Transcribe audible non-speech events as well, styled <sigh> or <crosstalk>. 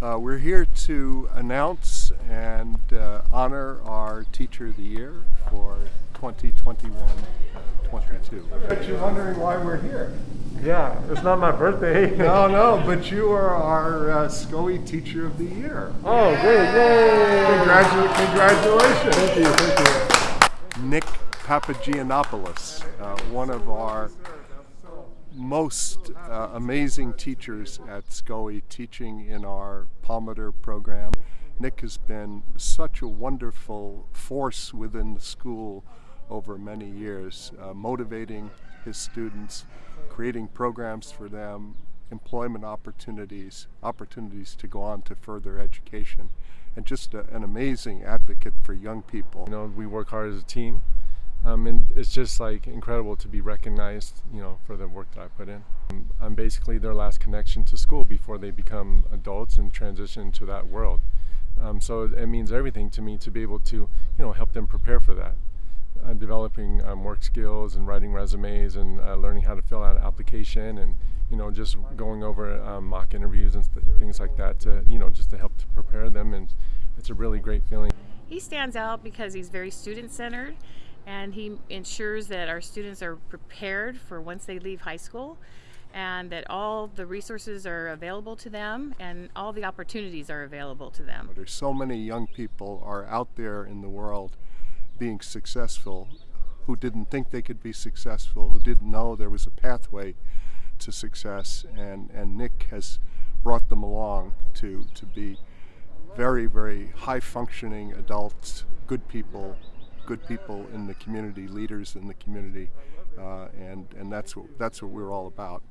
Uh, we're here to announce and uh, honor our Teacher of the Year for 2021-22. I bet you're wondering why we're here. Yeah, it's not my birthday. <laughs> No, no, but you are our uh, SCOE Teacher of the Year. Oh, great! Yay! Congratu- congratulations. Thank you, thank you. Nick Papagiannopoulos, uh, one of our most uh, amazing teachers at SCOE teaching in our Palmater program. Nick has been such a wonderful force within the school over many years, uh, motivating his students, creating programs for them, employment opportunities, opportunities to go on to further education, and just a, an amazing advocate for young people. You know, we work hard as a team, um, and it's just like incredible to be recognized, you know, for the work that I put in. I'm basically their last connection to school before they become adults and transition to that world. Um, so it means everything to me to be able to, you know, help them prepare for that. Uh, developing um, work skills and writing resumes and uh, learning how to fill out an application and you know just going over um, mock interviews and th things like that to you know just to help to prepare them and it's a really great feeling. He stands out because he's very student centered and he ensures that our students are prepared for once they leave high school and that all the resources are available to them and all the opportunities are available to them. There's so many young people are out there in the world being successful who didn't think they could be successful, who didn't know there was a pathway to success, and, and Nick has brought them along to, to be very, very high functioning adults, good people, good people in the community, leaders in the community, uh, and, and that's, what, that's what we're all about.